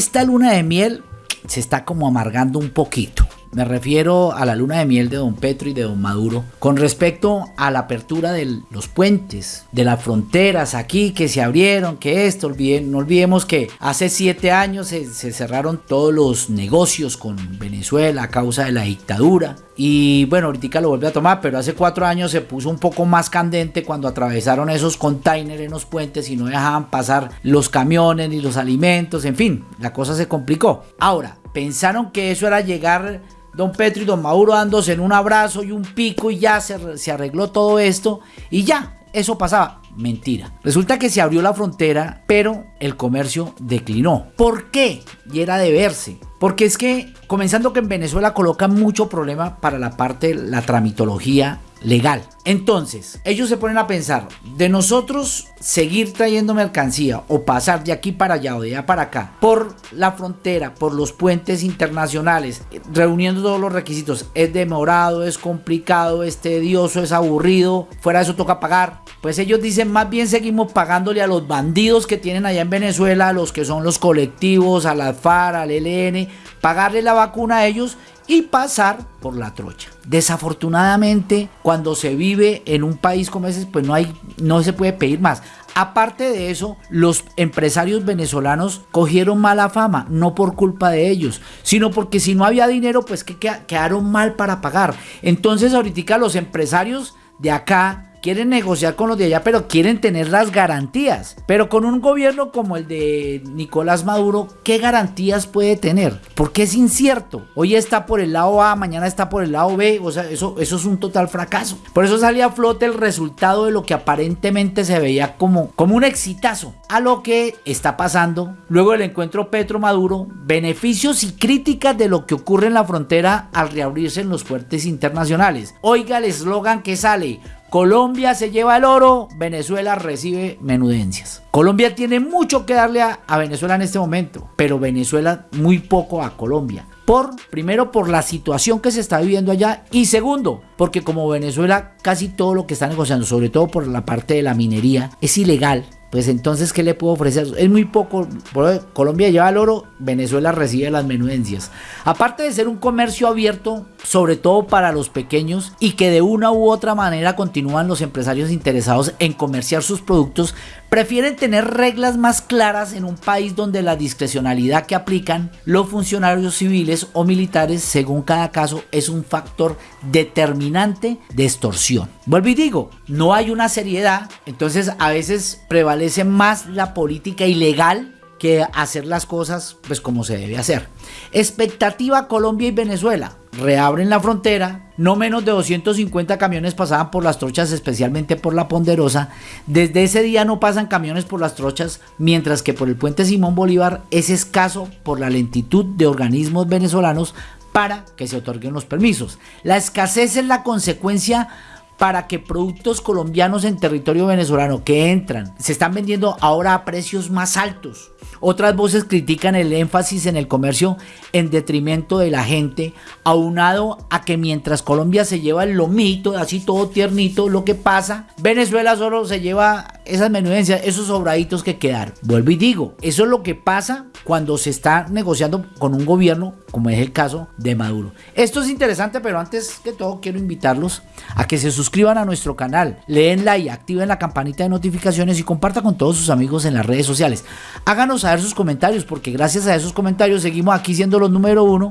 esta luna de miel se está como amargando un poquito. Me refiero a la luna de miel de don Petro y de don Maduro con respecto a la apertura de los puentes, de las fronteras aquí que se abrieron, que esto, olviden, no olvidemos que hace siete años se, se cerraron todos los negocios con Venezuela a causa de la dictadura. Y bueno, ahorita lo vuelve a tomar, pero hace cuatro años se puso un poco más candente cuando atravesaron esos containers en los puentes y no dejaban pasar los camiones ni los alimentos, en fin, la cosa se complicó. Ahora, pensaron que eso era llegar don Petro y don Mauro dándose en un abrazo y un pico y ya se, se arregló todo esto y ya, eso pasaba. Mentira. Resulta que se abrió la frontera, pero el comercio declinó. ¿Por qué? Y era de verse. Porque es que, comenzando que en Venezuela colocan mucho problema para la parte la tramitología legal. Entonces, ellos se ponen a pensar, de nosotros seguir trayendo mercancía o pasar de aquí para allá o de allá para acá por la frontera, por los puentes internacionales, reuniendo todos los requisitos, es demorado, es complicado, es tedioso, es aburrido, fuera de eso toca pagar. Pues ellos dicen, más bien seguimos pagándole a los bandidos que tienen allá en Venezuela, a los que son los colectivos, a la FAR, al ELN, pagarle la vacuna a ellos y pasar por la trocha. Desafortunadamente, cuando se vive en un país como ese, pues no hay, no se puede pedir más. Aparte de eso, los empresarios venezolanos cogieron mala fama, no por culpa de ellos, sino porque si no había dinero, pues que quedaron mal para pagar. Entonces, ahorita los empresarios de acá quieren negociar con los de allá, pero quieren tener las garantías. Pero con un gobierno como el de Nicolás Maduro, ¿qué garantías puede tener? Porque es incierto. Hoy está por el lado A, mañana está por el lado B. O sea, eso, eso es un total fracaso. Por eso salía a flote el resultado de lo que aparentemente se veía como, como un exitazo. A lo que está pasando luego del encuentro Petro-Maduro, beneficios y críticas de lo que ocurre en la frontera al reabrirse en los puertos internacionales. Oiga el eslogan que sale Colombia se lleva el oro, Venezuela recibe menudencias. Colombia tiene mucho que darle a, Venezuela en este momento, pero Venezuela muy poco a Colombia. Por, primero, por la situación que se está viviendo allá y segundo, porque como Venezuela casi todo lo que está negociando, sobre todo por la parte de la minería, es ilegal pues entonces, ¿qué le puedo ofrecer? Es muy poco. Colombia lleva el oro, Venezuela recibe las menudencias. Aparte de ser un comercio abierto, sobre todo para los pequeños, y que de una u otra manera continúan los empresarios interesados en comerciar sus productos, prefieren tener reglas más claras en un país donde la discrecionalidad que aplican los funcionarios civiles o militares, según cada caso, es un factor determinante de extorsión. Vuelvo y digo, no hay una seriedad, entonces a veces prevalece más la política ilegal que hacer las cosas pues como se debe hacer. Expectativa Colombia y Venezuela. Reabren la frontera, no menos de 250 camiones pasaban por las trochas, especialmente por la Ponderosa. Desde ese día no pasan camiones por las trochas, mientras que por el puente Simón Bolívar es escaso por la lentitud de organismos venezolanos para que se otorguen los permisos. La escasez es la consecuencia para que productos colombianos en territorio venezolano que entran se están vendiendo ahora a precios más altos. Otras voces critican el énfasis en el comercio en detrimento de la gente, aunado a que mientras Colombia se lleva el lomito, así todo tiernito, lo que pasa, Venezuela solo se lleva esas menudencias, esos sobraditos que quedaron. Vuelvo y digo, eso es lo que pasa cuando se está negociando con un gobierno, como es el caso de Maduro. Esto es interesante, pero antes que todo quiero invitarlos a que se suscriban a nuestro canal, leen y activen la campanita de notificaciones y compartan con todos sus amigos en las redes sociales. Háganos saber sus comentarios, porque gracias a esos comentarios seguimos aquí siendo los número uno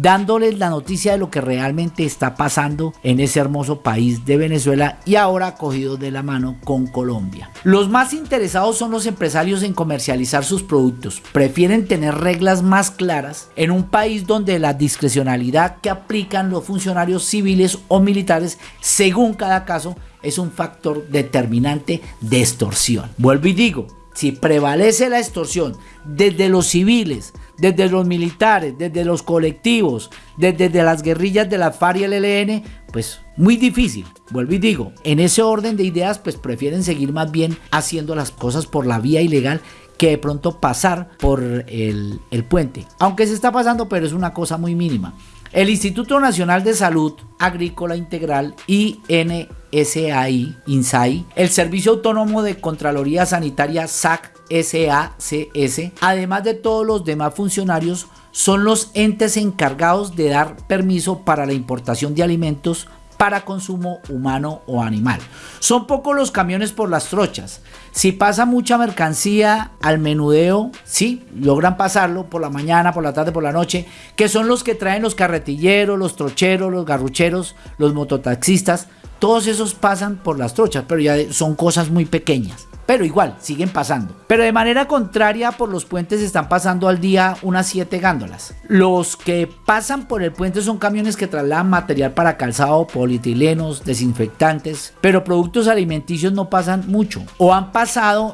dándoles la noticia de lo que realmente está pasando en ese hermoso país de Venezuela y ahora cogidos de la mano con Colombia. Los más interesados son los empresarios en comercializar sus productos. Prefieren tener reglas más claras en un país donde la discrecionalidad que aplican los funcionarios civiles o militares según cada caso es un factor determinante de extorsión. Vuelvo y digo, si prevalece la extorsión desde los civiles, desde los militares, desde los colectivos, desde, las guerrillas de la FARC y el ELN, pues muy difícil. Vuelvo y digo, en ese orden de ideas, pues prefieren seguir más bien haciendo las cosas por la vía ilegal que de pronto pasar por el, puente. Aunque se está pasando, pero es una cosa muy mínima. El Instituto Nacional de Salud Agrícola Integral, INS, SAI, INSAI, el Servicio Autónomo de Contraloría Sanitaria SAC, SACS, además de todos los demás funcionarios, son los entes encargados de dar permiso para la importación de alimentos para consumo humano o animal. Son pocos los camiones por las trochas. Si pasa mucha mercancía al menudeo, sí, logran pasarlo por la mañana, por la tarde, por la noche, que son los que traen los carretilleros, los trocheros, los garrucheros, los mototaxistas. Todos esos pasan por las trochas, pero ya son cosas muy pequeñas pero igual siguen pasando. Pero de manera contraria, por los puentes están pasando al día unas 7 gándolas. Los que pasan por el puente son camiones que trasladan material para calzado, polietilenos, desinfectantes, pero productos alimenticios no pasan mucho. O han pasado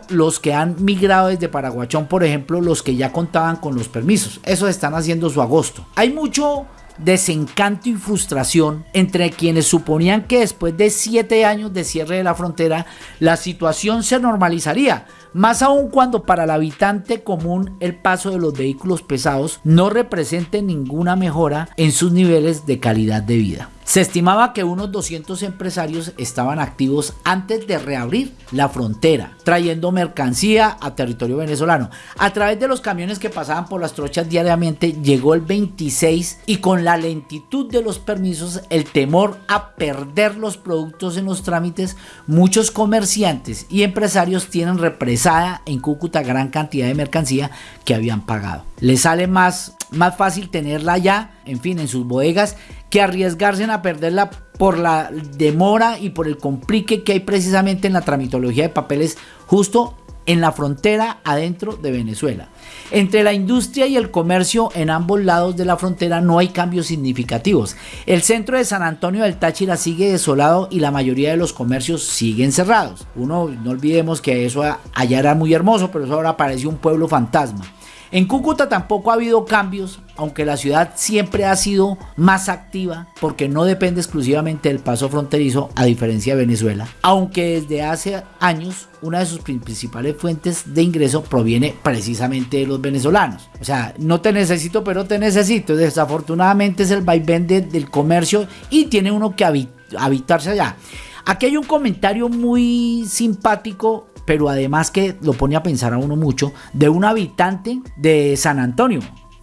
los que han migrado desde Paraguachón, por ejemplo, los que ya contaban con los permisos. Eso están haciendo su agosto. Hay mucho desencanto y frustración entre quienes suponían que después de siete años de cierre de la frontera la situación se normalizaría, más aún cuando para el habitante común el paso de los vehículos pesados no represente ninguna mejora en sus niveles de calidad de vida. Se estimaba que unos 200 empresarios estaban activos antes de reabrir la frontera, trayendo mercancía a territorio venezolano. A través de los camiones que pasaban por las trochas diariamente, llegó el 26 y con la lentitud de los permisos, el temor a perder los productos en los trámites, muchos comerciantes y empresarios tienen represada en Cúcuta gran cantidad de mercancía que habían pagado. Les sale más, más fácil tenerla ya, en fin, en sus bodegas que arriesgarse a perderla por la demora y por el complique que hay precisamente en la tramitología de papeles justo en la frontera adentro de Venezuela. Entre la industria y el comercio en ambos lados de la frontera no hay cambios significativos. El centro de San Antonio del Táchira sigue desolado y la mayoría de los comercios siguen cerrados. Uno, no olvidemos que eso allá era muy hermoso, pero eso ahora parece un pueblo fantasma. En Cúcuta tampoco ha habido cambios, aunque la ciudad siempre ha sido más activa porque no depende exclusivamente del paso fronterizo a diferencia de Venezuela, aunque desde hace años una de sus principales fuentes de ingreso proviene precisamente de los venezolanos. O sea, no te necesito, pero te necesito. Desafortunadamente es el vaivén del comercio y tiene uno que habitarse allá. Aquí hay un comentario muy simpático pero además que lo pone a pensar a uno mucho, de un habitante de San Antonio.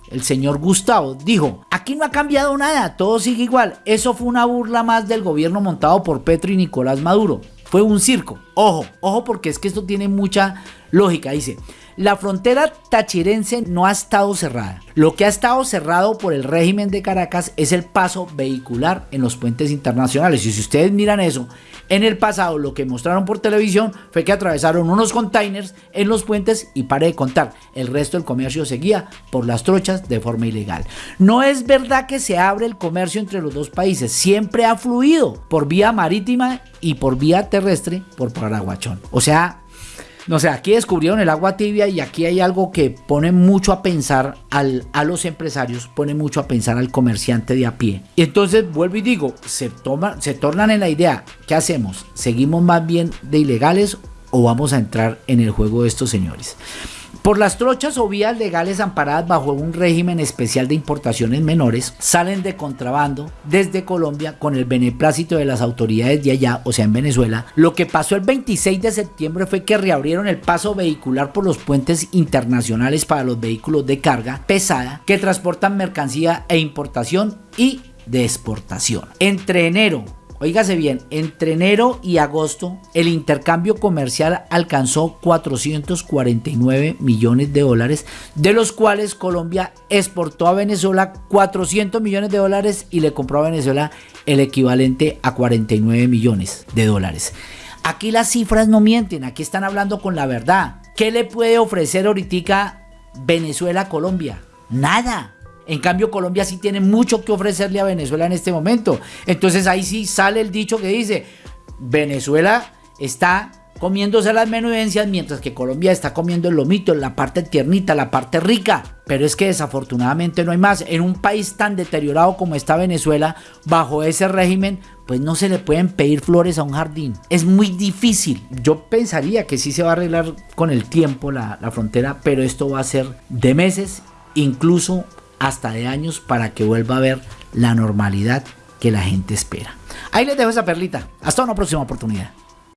El señor Gustavo dijo, aquí no ha cambiado nada, todo sigue igual. Eso fue una burla más del gobierno montado por Petro y Nicolás Maduro. Fue un circo. Ojo, ojo porque es que esto tiene mucha lógica. Dice, la frontera tachirense no ha estado cerrada. Lo que ha estado cerrado por el régimen de Caracas es el paso vehicular en los puentes internacionales. Y si ustedes miran eso, en el pasado lo que mostraron por televisión fue que atravesaron unos containers en los puentes y pare de contar. El resto del comercio seguía por las trochas de forma ilegal. No es verdad que se abre el comercio entre los dos países. Siempre ha fluido por vía marítima y por vía terrestre por Paraguachón. O sea, no sé, aquí descubrieron el agua tibia y aquí hay algo que pone mucho a pensar al, a los empresarios, pone mucho a pensar al comerciante de a pie. Y entonces vuelvo y digo, se, toma, se tornan en la idea, ¿qué hacemos? ¿Seguimos más bien de ilegales o vamos a entrar en el juego de estos señores? Por las trochas o vías legales amparadas bajo un régimen especial de importaciones menores, salen de contrabando desde Colombia con el beneplácito de las autoridades de allá, o sea, en Venezuela. Lo que pasó el 26 de septiembre fue que reabrieron el paso vehicular por los puentes internacionales para los vehículos de carga pesada que transportan mercancía e importación y de exportación. Entre enero Óigase bien, entre enero y agosto el intercambio comercial alcanzó 449 millones de dólares, de los cuales Colombia exportó a Venezuela 400 millones de dólares y le compró a Venezuela el equivalente a 49 millones de dólares. Aquí las cifras no mienten, aquí están hablando con la verdad. ¿Qué le puede ofrecer ahorita Venezuela a Colombia? Nada. En cambio, Colombia sí tiene mucho que ofrecerle a Venezuela en este momento. Entonces ahí sí sale el dicho que dice, Venezuela está comiéndose las menudencias mientras que Colombia está comiendo el lomito, la parte tiernita, la parte rica. Pero es que desafortunadamente no hay más. En un país tan deteriorado como está Venezuela, bajo ese régimen, pues no se le pueden pedir flores a un jardín. Es muy difícil. Yo pensaría que sí se va a arreglar con el tiempo la, la frontera, pero esto va a ser de meses, incluso hasta de años para que vuelva a ver la normalidad que la gente espera. Ahí les dejo esa perlita. Hasta una próxima oportunidad.